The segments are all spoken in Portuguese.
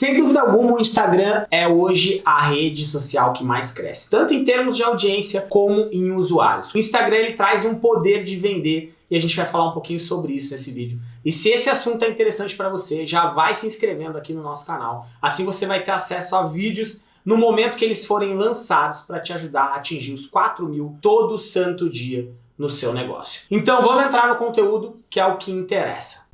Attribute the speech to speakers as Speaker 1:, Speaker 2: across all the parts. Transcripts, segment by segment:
Speaker 1: Sem dúvida alguma, o Instagram é hoje a rede social que mais cresce, tanto em termos de audiência como em usuários. O Instagram ele traz um poder de vender e a gente vai falar um pouquinho sobre isso nesse vídeo. E se esse assunto é interessante para você, já vai se inscrevendo aqui no nosso canal. Assim você vai ter acesso a vídeos no momento que eles forem lançados para te ajudar a atingir os 4 mil todo santo dia no seu negócio. Então vamos entrar no conteúdo que é o que interessa.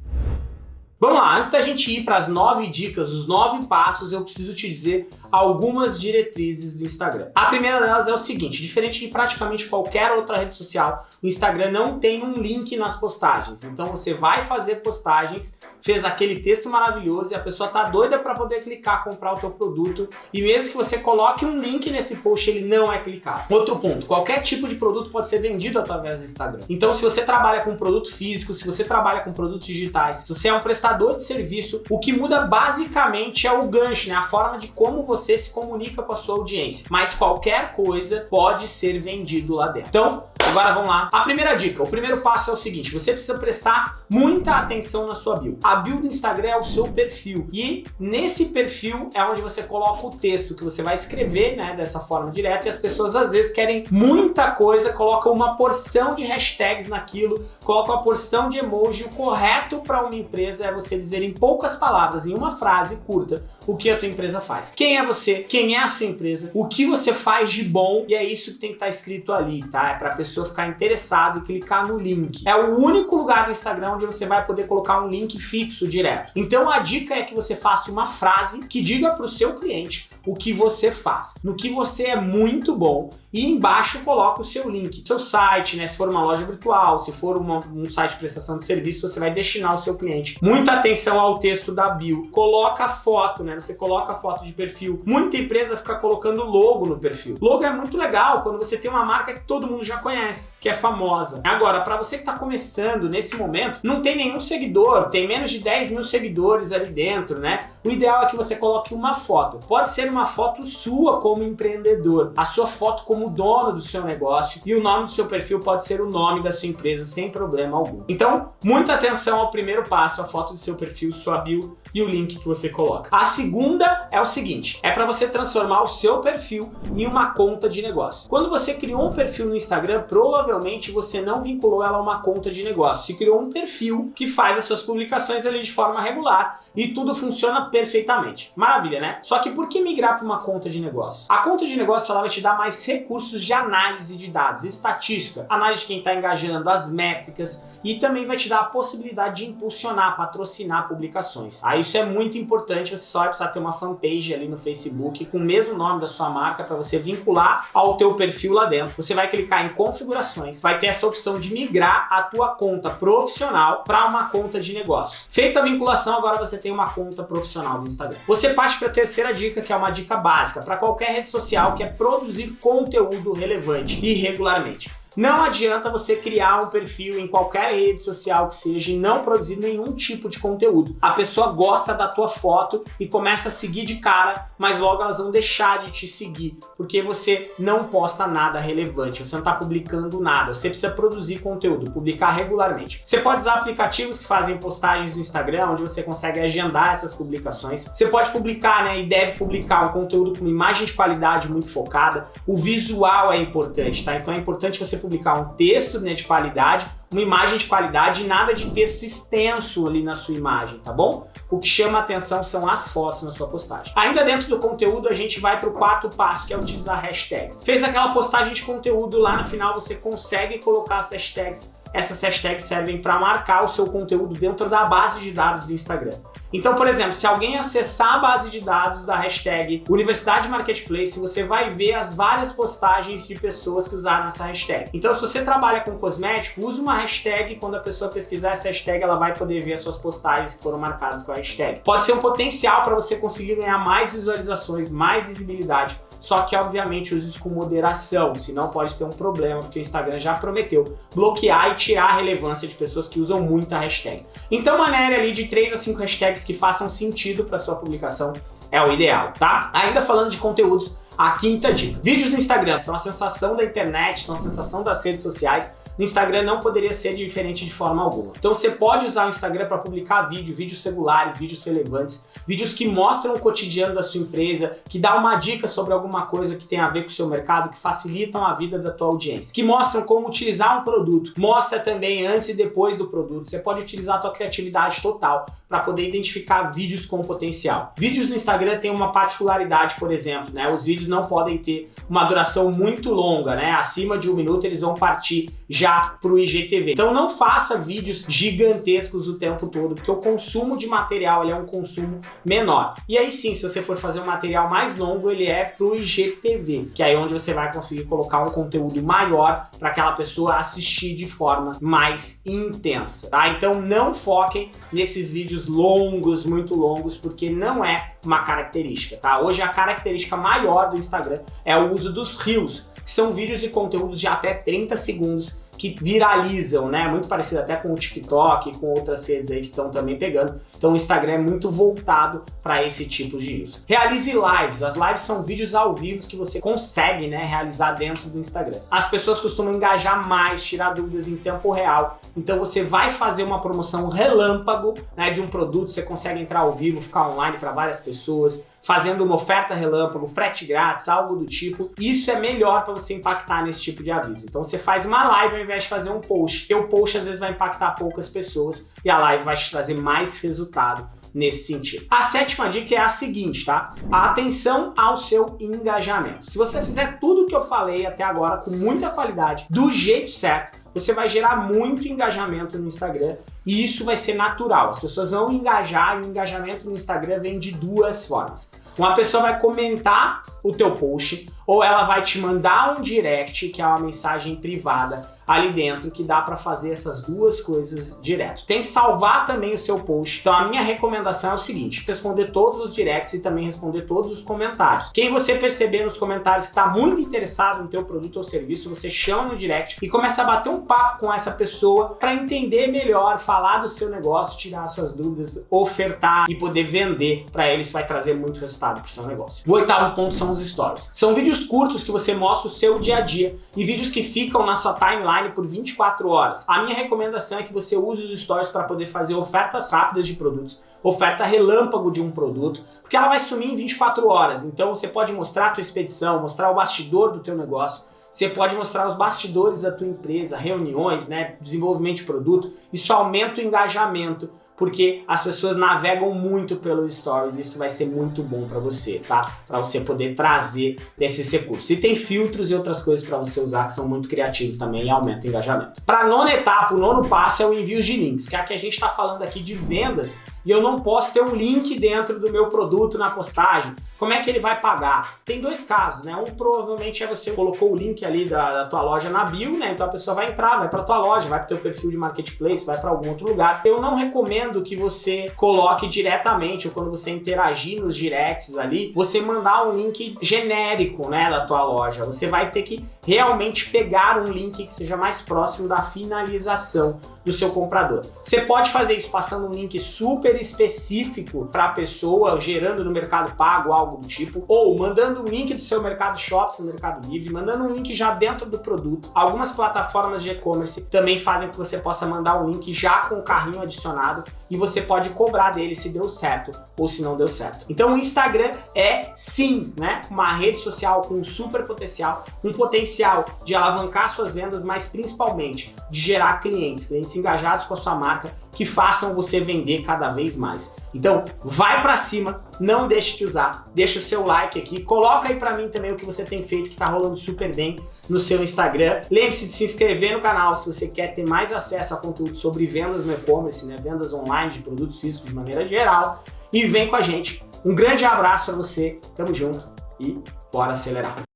Speaker 1: Vamos lá, antes da gente ir para as nove dicas, os nove passos, eu preciso te dizer algumas diretrizes do Instagram. A primeira delas é o seguinte, diferente de praticamente qualquer outra rede social, o Instagram não tem um link nas postagens. Então você vai fazer postagens, fez aquele texto maravilhoso e a pessoa tá doida para poder clicar, comprar o teu produto e mesmo que você coloque um link nesse post, ele não é clicado. Outro ponto, qualquer tipo de produto pode ser vendido através do Instagram. Então se você trabalha com produto físico, se você trabalha com produtos digitais, se você é um prestador prestador de serviço, o que muda basicamente é o gancho, né? a forma de como você se comunica com a sua audiência. Mas qualquer coisa pode ser vendido lá dentro. Então, Agora vamos lá. A primeira dica, o primeiro passo é o seguinte, você precisa prestar muita atenção na sua bio. A bio do Instagram é o seu perfil e nesse perfil é onde você coloca o texto que você vai escrever, né, dessa forma direta e as pessoas às vezes querem muita coisa, colocam uma porção de hashtags naquilo, colocam uma porção de emoji. O correto para uma empresa é você dizer em poucas palavras, em uma frase curta, o que a tua empresa faz. Quem é você? Quem é a sua empresa? O que você faz de bom? E é isso que tem que estar tá escrito ali, tá? É para pessoa pessoa ficar interessado e clicar no link. É o único lugar do Instagram onde você vai poder colocar um link fixo direto. Então a dica é que você faça uma frase que diga para o seu cliente o que você faz, no que você é muito bom e embaixo coloca o seu link, seu site, né? Se for uma loja virtual, se for uma, um site de prestação de serviço, você vai destinar o seu cliente. Muita atenção ao texto da bio. Coloca foto, né? Você coloca foto de perfil. Muita empresa fica colocando logo no perfil. Logo é muito legal quando você tem uma marca que todo mundo já conhece, que é famosa. Agora, para você que está começando nesse momento, não tem nenhum seguidor, tem menos de 10 mil seguidores ali dentro, né? O ideal é que você coloque uma foto. Pode ser uma foto sua como empreendedor, a sua foto como dono do seu negócio e o nome do seu perfil pode ser o nome da sua empresa sem problema algum. Então, muita atenção ao primeiro passo, a foto do seu perfil, sua bio e o link que você coloca. A segunda é o seguinte, é para você transformar o seu perfil em uma conta de negócio. Quando você criou um perfil no Instagram, provavelmente você não vinculou ela a uma conta de negócio. Você criou um perfil que faz as suas publicações ali de forma regular e tudo funciona perfeitamente. Maravilha, né? Só que por que migrar para uma conta de negócio. A conta de negócio ela vai te dar mais recursos de análise de dados, estatística, análise de quem está engajando, as métricas e também vai te dar a possibilidade de impulsionar, patrocinar publicações. Aí isso é muito importante, você só vai precisar ter uma fanpage ali no Facebook com o mesmo nome da sua marca para você vincular ao teu perfil lá dentro. Você vai clicar em configurações, vai ter essa opção de migrar a tua conta profissional para uma conta de negócio. Feita a vinculação, agora você tem uma conta profissional do Instagram. Você parte para a terceira dica, que é uma dica básica para qualquer rede social que é produzir conteúdo relevante e regularmente. Não adianta você criar um perfil em qualquer rede social que seja e não produzir nenhum tipo de conteúdo. A pessoa gosta da tua foto e começa a seguir de cara, mas logo elas vão deixar de te seguir, porque você não posta nada relevante, você não está publicando nada, você precisa produzir conteúdo, publicar regularmente. Você pode usar aplicativos que fazem postagens no Instagram, onde você consegue agendar essas publicações. Você pode publicar, né, e deve publicar um conteúdo com uma imagem de qualidade muito focada. O visual é importante, tá? Então é importante você publicar um texto né, de qualidade, uma imagem de qualidade e nada de texto extenso ali na sua imagem, tá bom? O que chama atenção são as fotos na sua postagem. Ainda dentro do conteúdo, a gente vai para o quarto passo, que é utilizar hashtags. Fez aquela postagem de conteúdo, lá no final você consegue colocar as hashtags essas hashtags servem para marcar o seu conteúdo dentro da base de dados do Instagram. Então, por exemplo, se alguém acessar a base de dados da hashtag Universidade Marketplace, você vai ver as várias postagens de pessoas que usaram essa hashtag. Então, se você trabalha com cosmético, use uma hashtag quando a pessoa pesquisar essa hashtag, ela vai poder ver as suas postagens que foram marcadas com a hashtag. Pode ser um potencial para você conseguir ganhar mais visualizações, mais visibilidade só que, obviamente, use isso com moderação, senão pode ser um problema, porque o Instagram já prometeu bloquear e tirar a relevância de pessoas que usam muita hashtag. Então, maneira ali de 3 a 5 hashtags que façam sentido para sua publicação é o ideal, tá? Ainda falando de conteúdos, a quinta dica. Vídeos no Instagram são a sensação da internet, são a sensação das redes sociais, no Instagram não poderia ser diferente de forma alguma. Então você pode usar o Instagram para publicar vídeo, vídeos regulares, vídeos relevantes, vídeos que mostram o cotidiano da sua empresa, que dá uma dica sobre alguma coisa que tem a ver com o seu mercado, que facilitam a vida da tua audiência, que mostram como utilizar um produto, mostra também antes e depois do produto. Você pode utilizar a tua criatividade total para poder identificar vídeos com potencial. Vídeos no Instagram têm uma particularidade, por exemplo, né? Os vídeos não podem ter uma duração muito longa, né? Acima de um minuto eles vão partir já para o IGTV. Então não faça vídeos gigantescos o tempo todo, porque o consumo de material é um consumo menor. E aí sim, se você for fazer um material mais longo, ele é para o IGTV, que é onde você vai conseguir colocar um conteúdo maior para aquela pessoa assistir de forma mais intensa, tá? Então não foquem nesses vídeos vídeos longos, muito longos, porque não é uma característica, tá? Hoje a característica maior do Instagram é o uso dos Reels, que são vídeos e conteúdos de até 30 segundos que viralizam, né? Muito parecido até com o TikTok, com outras redes aí que estão também pegando. Então o Instagram é muito voltado para esse tipo de uso. Realize lives. As lives são vídeos ao vivo que você consegue né, realizar dentro do Instagram. As pessoas costumam engajar mais, tirar dúvidas em tempo real. Então você vai fazer uma promoção relâmpago né, de um produto, você consegue entrar ao vivo, ficar online para várias pessoas, fazendo uma oferta relâmpago, frete grátis, algo do tipo. Isso é melhor para você impactar nesse tipo de aviso. Então você faz uma live invés de fazer um post. E o post às vezes vai impactar poucas pessoas e a live vai te trazer mais resultado nesse sentido. A sétima dica é a seguinte, tá? A atenção ao seu engajamento. Se você fizer tudo o que eu falei até agora com muita qualidade, do jeito certo, você vai gerar muito engajamento no Instagram e isso vai ser natural. As pessoas vão engajar e o engajamento no Instagram vem de duas formas. Uma pessoa vai comentar o teu post ou ela vai te mandar um direct, que é uma mensagem privada, ali dentro que dá para fazer essas duas coisas direto. Tem que salvar também o seu post. Então a minha recomendação é o seguinte, responder todos os directs e também responder todos os comentários. Quem você perceber nos comentários que está muito interessado no teu produto ou serviço, você chama no direct e começa a bater um papo com essa pessoa para entender melhor, falar do seu negócio, tirar suas dúvidas, ofertar e poder vender para ele. Isso vai trazer muito resultado para o seu negócio. O oitavo ponto são os stories. São vídeos curtos que você mostra o seu dia a dia e vídeos que ficam na sua timeline online por 24 horas. A minha recomendação é que você use os stories para poder fazer ofertas rápidas de produtos, oferta relâmpago de um produto, porque ela vai sumir em 24 horas. Então você pode mostrar a tua expedição, mostrar o bastidor do teu negócio, você pode mostrar os bastidores da tua empresa, reuniões, né, desenvolvimento de produto. Isso aumenta o engajamento porque as pessoas navegam muito pelos stories, isso vai ser muito bom para você, tá? Para você poder trazer desses recursos. E tem filtros e outras coisas para você usar que são muito criativos também e aumentam o engajamento. Para nona etapa, o nono passo é o envio de links, que é que a gente está falando aqui de vendas e eu não posso ter um link dentro do meu produto na postagem. Como é que ele vai pagar? Tem dois casos, né? Um provavelmente é você colocou o link ali da, da tua loja na bio, né? Então a pessoa vai entrar, vai para tua loja, vai para teu perfil de marketplace, vai para algum outro lugar. Eu não recomendo que você coloque diretamente ou quando você interagir nos directs ali, você mandar um link genérico, né, da tua loja. Você vai ter que realmente pegar um link que seja mais próximo da finalização do seu comprador. Você pode fazer isso passando um link super específico para a pessoa, gerando no Mercado Pago algo do tipo, ou mandando um link do seu Mercado Shops no Mercado Livre, mandando um link já dentro do produto. Algumas plataformas de e-commerce também fazem que você possa mandar um link já com o carrinho adicionado e você pode cobrar dele se deu certo ou se não deu certo. Então o Instagram é sim, né, uma rede social com super potencial, um potencial de alavancar suas vendas, mas principalmente de gerar clientes, clientes engajados com a sua marca que façam você vender cada vez mais. Então, vai para cima, não deixe de usar, deixa o seu like aqui, coloca aí para mim também o que você tem feito que tá rolando super bem no seu Instagram. Lembre-se de se inscrever no canal se você quer ter mais acesso a conteúdo sobre vendas no e-commerce, né, vendas online de produtos físicos de maneira geral e vem com a gente. Um grande abraço para você, tamo junto e bora acelerar.